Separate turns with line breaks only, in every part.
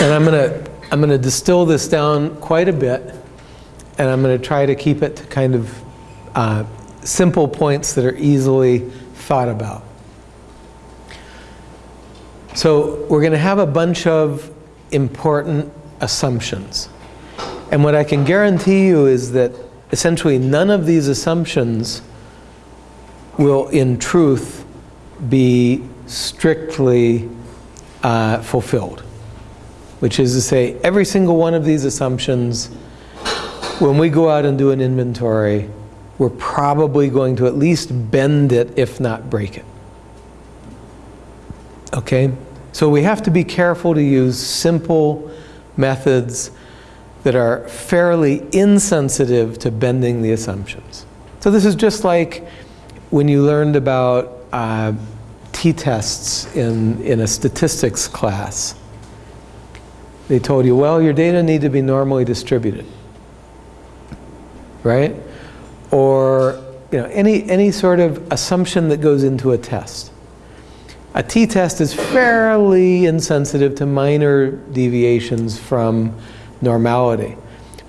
And I'm going to I'm going to distill this down quite a bit, and I'm going to try to keep it to kind of uh, simple points that are easily thought about. So we're going to have a bunch of important assumptions. And what I can guarantee you is that essentially none of these assumptions will in truth be strictly uh, fulfilled. Which is to say, every single one of these assumptions, when we go out and do an inventory, we're probably going to at least bend it, if not break it. Okay? So we have to be careful to use simple methods that are fairly insensitive to bending the assumptions. So this is just like when you learned about uh, t-tests in, in a statistics class. They told you, well, your data need to be normally distributed, right? Or you know, any, any sort of assumption that goes into a test. A t-test is fairly insensitive to minor deviations from normality.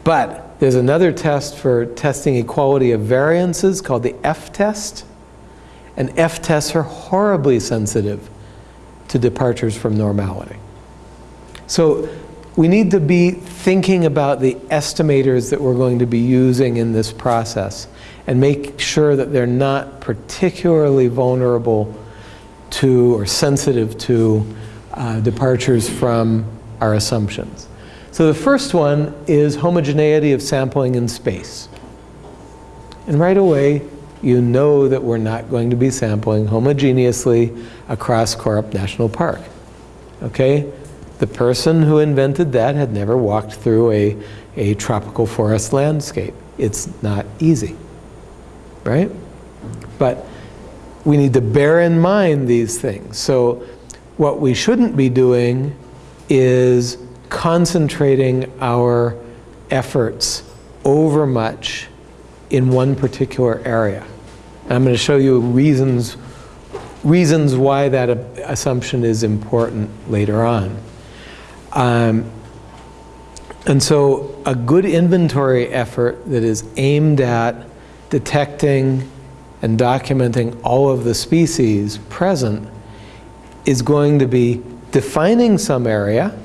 But there's another test for testing equality of variances called the F-test. And F-tests are horribly sensitive to departures from normality. So we need to be thinking about the estimators that we're going to be using in this process and make sure that they're not particularly vulnerable to or sensitive to uh, departures from our assumptions. So the first one is homogeneity of sampling in space. And right away, you know that we're not going to be sampling homogeneously across Korup National Park. Okay? The person who invented that had never walked through a, a tropical forest landscape. It's not easy, right? But we need to bear in mind these things. So what we shouldn't be doing is concentrating our efforts over much in one particular area. And I'm going to show you reasons, reasons why that assumption is important later on. Um, and so a good inventory effort that is aimed at detecting and documenting all of the species present is going to be defining some area,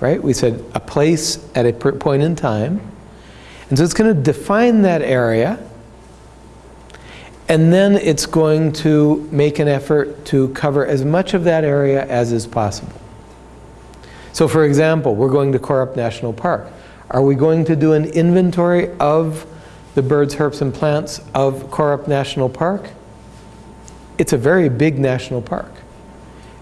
right? We said a place at a point in time. And so it's going to define that area and then it's going to make an effort to cover as much of that area as is possible. So for example, we're going to Korup National Park. Are we going to do an inventory of the birds, herps, and plants of Korup National Park? It's a very big national park.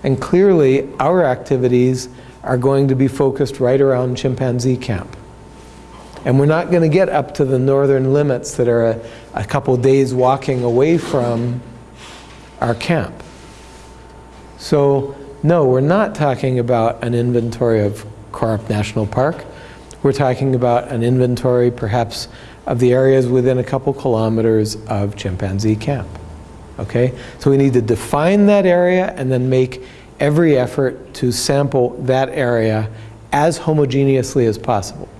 And clearly, our activities are going to be focused right around chimpanzee camp. And we're not going to get up to the northern limits that are a, a couple days walking away from our camp. So no, we're not talking about an inventory of Korup National Park. We're talking about an inventory perhaps of the areas within a couple kilometers of chimpanzee camp. Okay, so we need to define that area and then make every effort to sample that area as homogeneously as possible.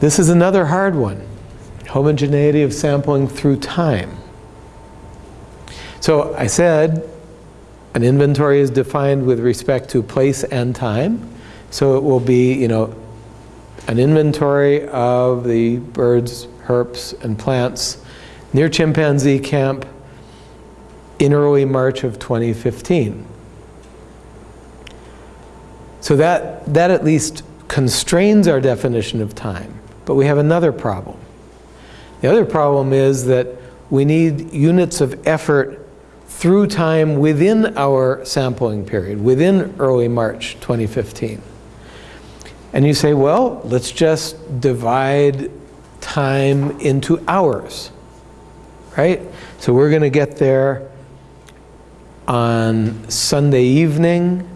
This is another hard one, homogeneity of sampling through time. So I said an inventory is defined with respect to place and time. So it will be, you know, an inventory of the birds, herps, and plants near chimpanzee camp in early March of 2015. So that, that at least constrains our definition of time. But we have another problem. The other problem is that we need units of effort through time within our sampling period, within early March 2015. And you say, well, let's just divide time into hours, right? So we're going to get there on Sunday evening,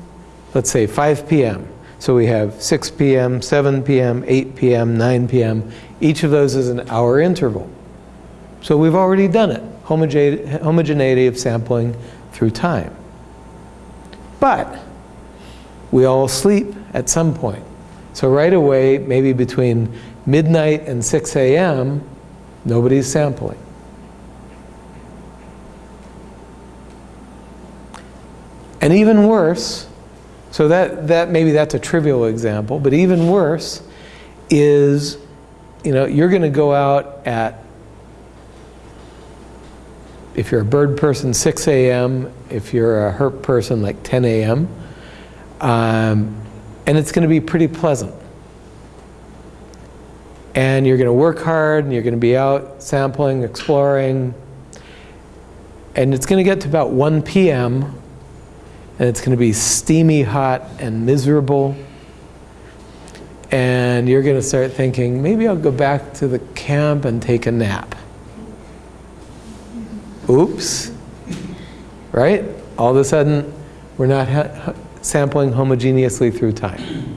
let's say 5 p.m. So we have 6 p.m., 7 p.m., 8 p.m., 9 p.m. Each of those is an hour interval. So we've already done it homogeneity of sampling through time. But we all sleep at some point. So right away, maybe between midnight and 6 a.m., nobody's sampling. And even worse, so that, that maybe that's a trivial example, but even worse is, you know, you're going to go out at, if you're a bird person, 6 a.m., if you're a herp person, like 10 a.m., um, and it's going to be pretty pleasant. And you're going to work hard, and you're going to be out sampling, exploring, and it's going to get to about 1 p.m., and it's going to be steamy hot and miserable. And you're going to start thinking, maybe I'll go back to the camp and take a nap. Oops. Right? All of a sudden, we're not sampling homogeneously through time.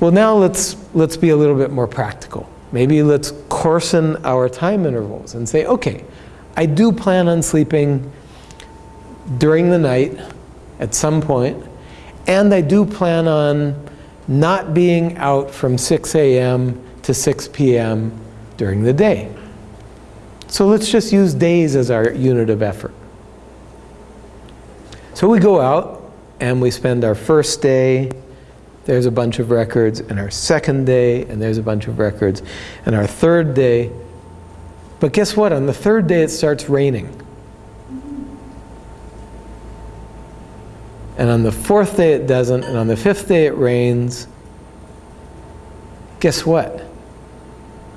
Well, now let's, let's be a little bit more practical. Maybe let's coarsen our time intervals and say, okay, I do plan on sleeping during the night at some point, and I do plan on not being out from 6 a.m. to 6 p.m. during the day. So let's just use days as our unit of effort. So we go out and we spend our first day, there's a bunch of records, and our second day, and there's a bunch of records, and our third day. But guess what? On the third day it starts raining. And on the fourth day it doesn't, and on the fifth day it rains. Guess what?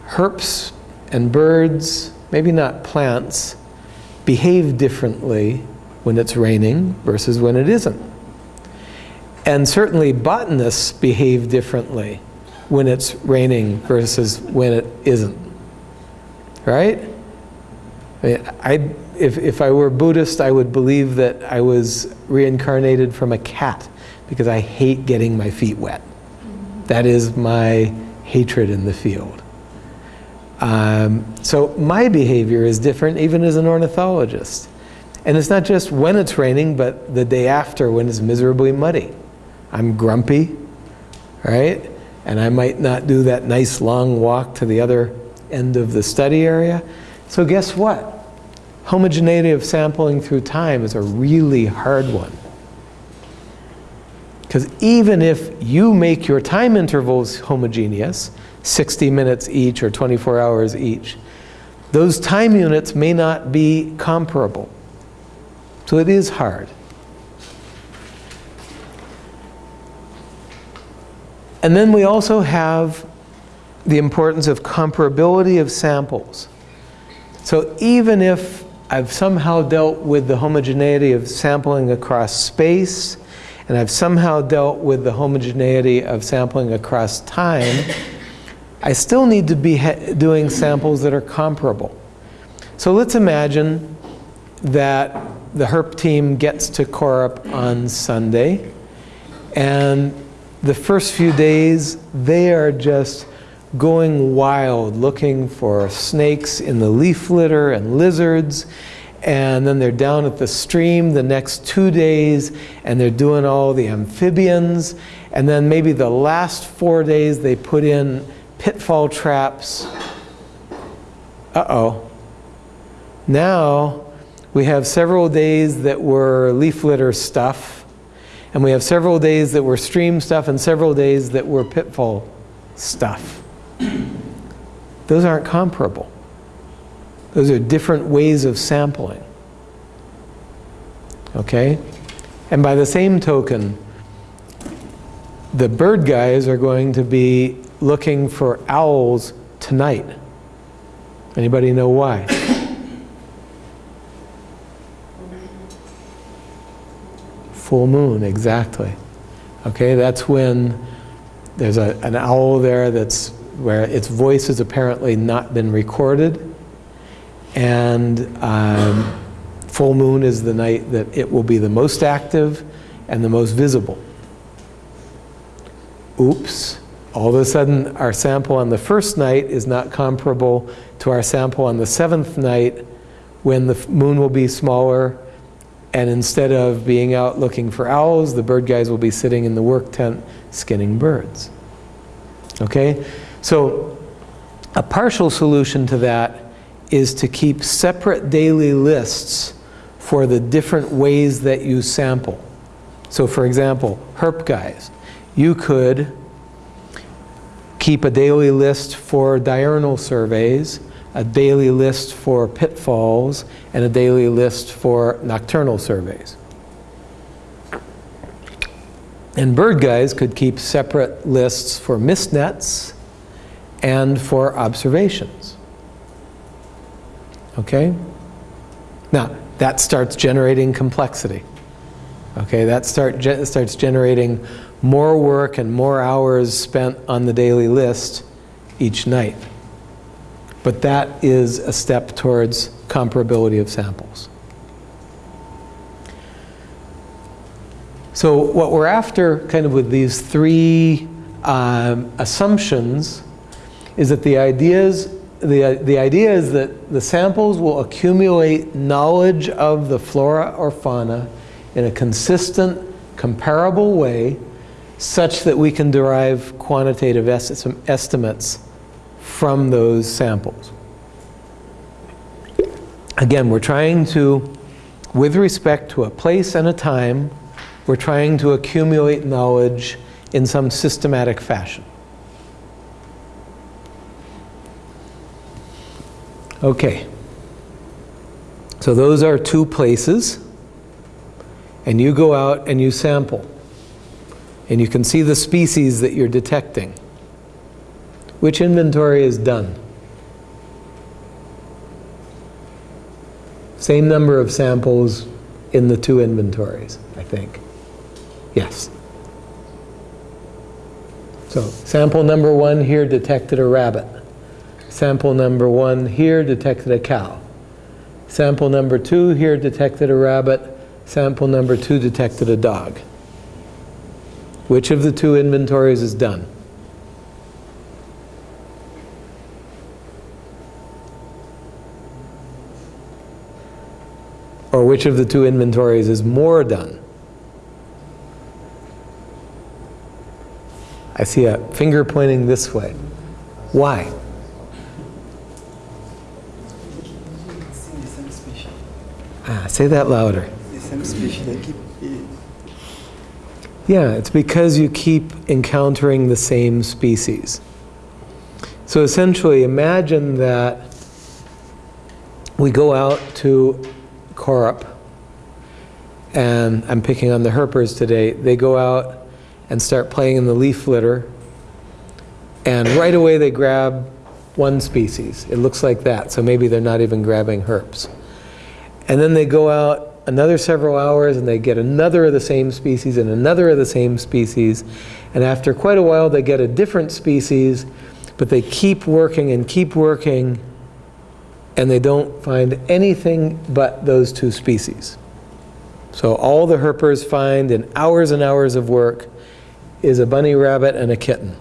Herps and birds, maybe not plants, behave differently when it's raining versus when it isn't. And certainly botanists behave differently when it's raining versus when it isn't. Right? I, mean, I if, if I were Buddhist, I would believe that I was reincarnated from a cat because I hate getting my feet wet. That is my hatred in the field. Um, so my behavior is different even as an ornithologist. And it's not just when it's raining, but the day after when it's miserably muddy. I'm grumpy, right? And I might not do that nice long walk to the other end of the study area. So guess what? homogeneity of sampling through time is a really hard one. Because even if you make your time intervals homogeneous, 60 minutes each or 24 hours each, those time units may not be comparable. So it is hard. And then we also have the importance of comparability of samples. So even if I've somehow dealt with the homogeneity of sampling across space, and I've somehow dealt with the homogeneity of sampling across time, I still need to be doing samples that are comparable. So let's imagine that the HERP team gets to Korup on Sunday, and the first few days, they are just going wild looking for snakes in the leaf litter and lizards and then they're down at the stream the next two days and they're doing all the amphibians and then maybe the last four days they put in pitfall traps uh-oh now we have several days that were leaf litter stuff and we have several days that were stream stuff and several days that were pitfall stuff those aren't comparable. Those are different ways of sampling. Okay? And by the same token, the bird guys are going to be looking for owls tonight. Anybody know why? Full moon, exactly. Okay, that's when there's a, an owl there that's where its voice has apparently not been recorded. And um, full moon is the night that it will be the most active and the most visible. Oops. All of a sudden, our sample on the first night is not comparable to our sample on the seventh night when the moon will be smaller And instead of being out looking for owls, the bird guys will be sitting in the work tent skinning birds. Okay? So a partial solution to that is to keep separate daily lists for the different ways that you sample. So for example, herp guys, you could keep a daily list for diurnal surveys, a daily list for pitfalls, and a daily list for nocturnal surveys. And bird guys could keep separate lists for mist nets and for observations. Okay? Now, that starts generating complexity. Okay, that start, ge starts generating more work and more hours spent on the daily list each night. But that is a step towards comparability of samples. So what we're after kind of with these three um, assumptions is that the ideas the, the idea is that the samples will accumulate knowledge of the flora or fauna in a consistent, comparable way such that we can derive quantitative est estimates from those samples. Again, we're trying to, with respect to a place and a time, we're trying to accumulate knowledge in some systematic fashion. Okay. So those are two places. And you go out and you sample. And you can see the species that you're detecting. Which inventory is done? Same number of samples in the two inventories, I think. Yes. So sample number one here detected a rabbit. Sample number one here detected a cow. Sample number two here detected a rabbit. Sample number two detected a dog. Which of the two inventories is done? Or which of the two inventories is more done? I see a finger pointing this way. Why? Ah, say that louder.
The same species that keep.
Yeah, it's because you keep encountering the same species. So essentially, imagine that we go out to Korup, and I'm picking on the herpers today. They go out and start playing in the leaf litter, and right away they grab one species. It looks like that, so maybe they're not even grabbing herps. And then they go out another several hours and they get another of the same species and another of the same species. And after quite a while, they get a different species, but they keep working and keep working and they don't find anything but those two species. So all the herpers find in hours and hours of work is a bunny rabbit and a kitten.